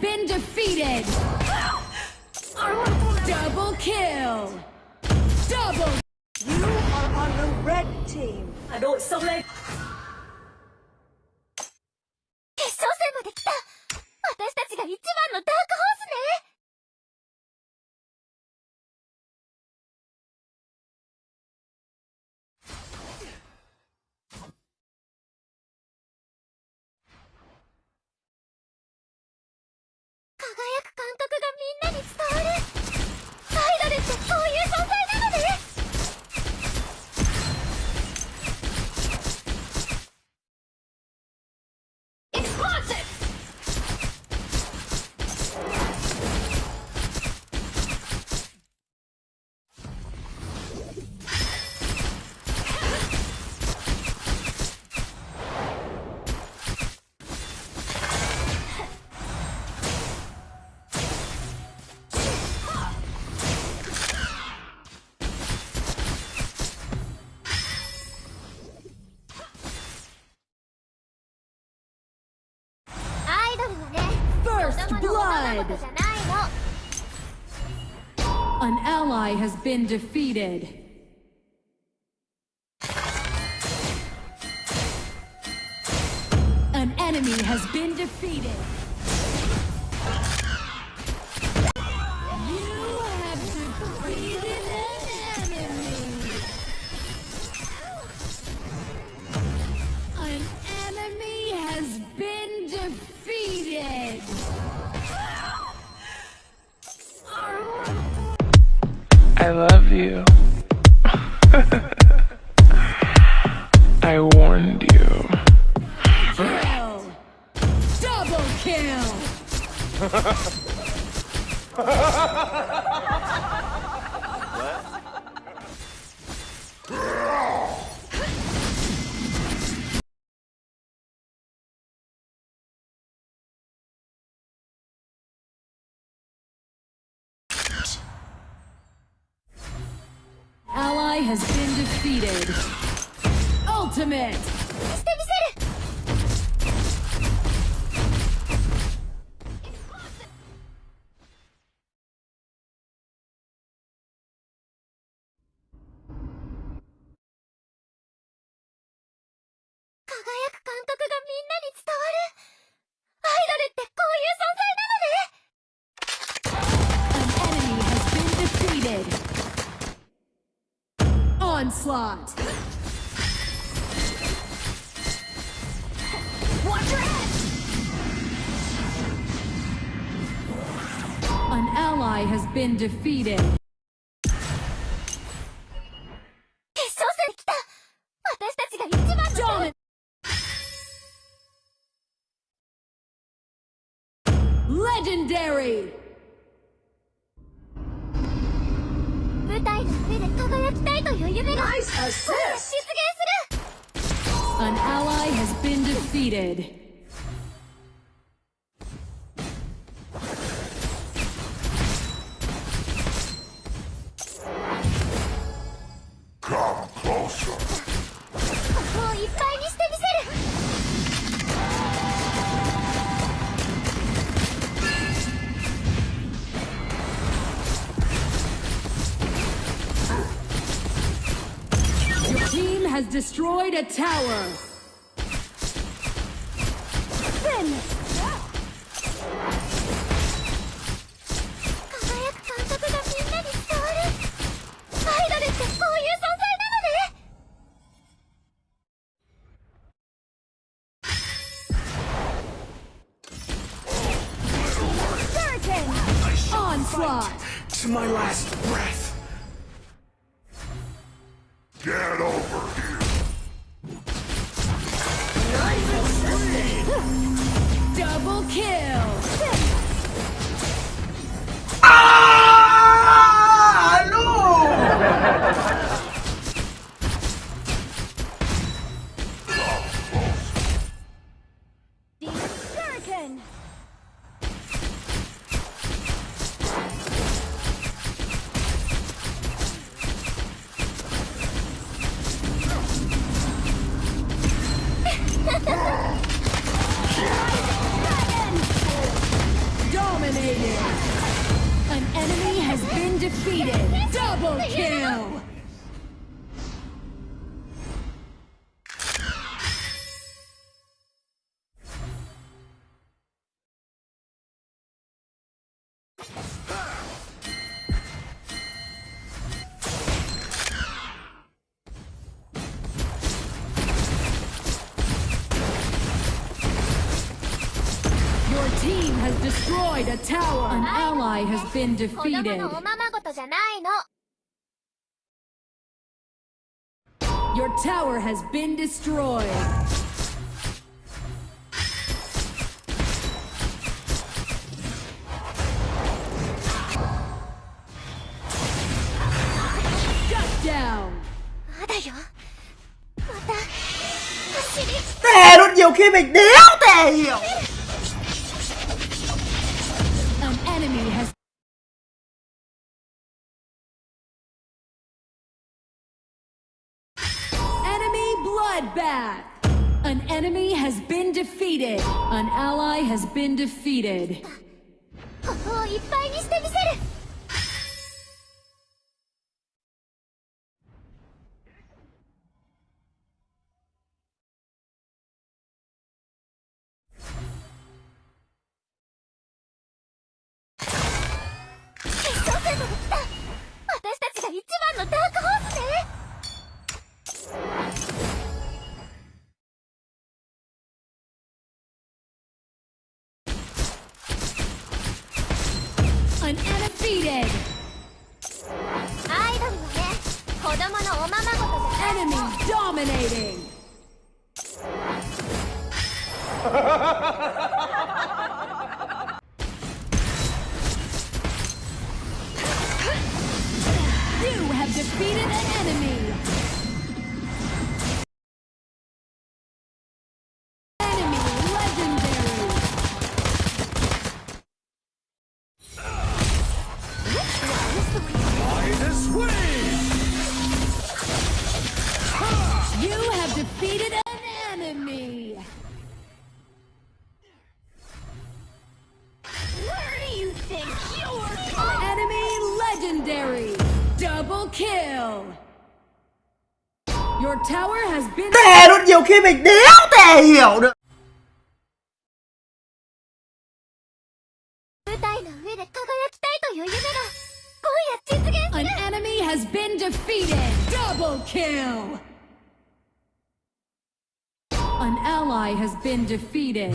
been defeated! Double kill! Double! You are on the red team! I know it sounds. An ally has been defeated. An enemy has been defeated. Ally has been defeated. Ultimate! Onslaught! Watch your head! An ally has been defeated. 絶対という夢が実現する An ally has been defeated. has destroyed a tower. Double kill! Ah! No! team has destroyed a tower. An ally has been defeated. Your tower has been destroyed. Shut down. Tè luôn nhiều khi mình đéo thể hiểu that. An enemy has been defeated. An ally has been defeated. ここをいっぱいにしてみせる私たちが一番のダー Enemy dominating. kill. Your tower has been Tè luôn nhiều khi mình đéo tè hiểu được. An enemy has been defeated. Double kill. An ally has been defeated.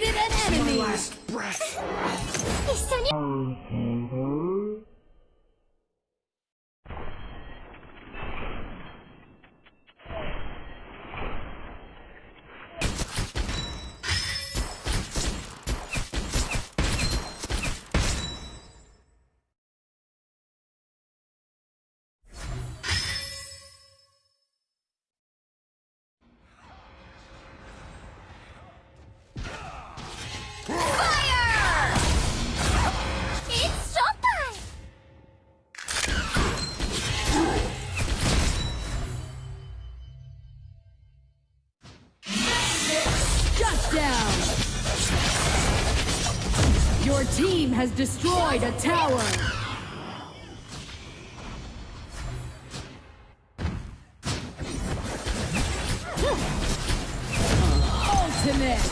Defeated an enemy. Last breath. Team has destroyed a tower. Ultimate.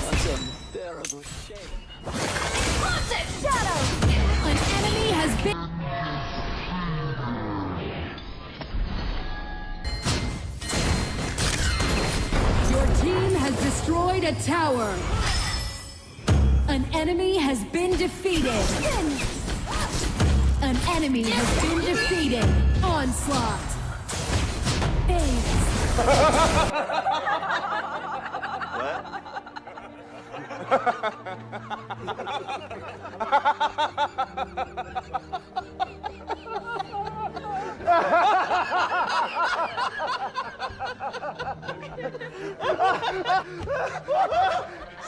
Haunted Shadow! An enemy has been. Your team has destroyed a tower. An enemy has been defeated. An enemy has been defeated. Onslaught.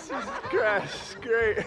Ace. Crash, great.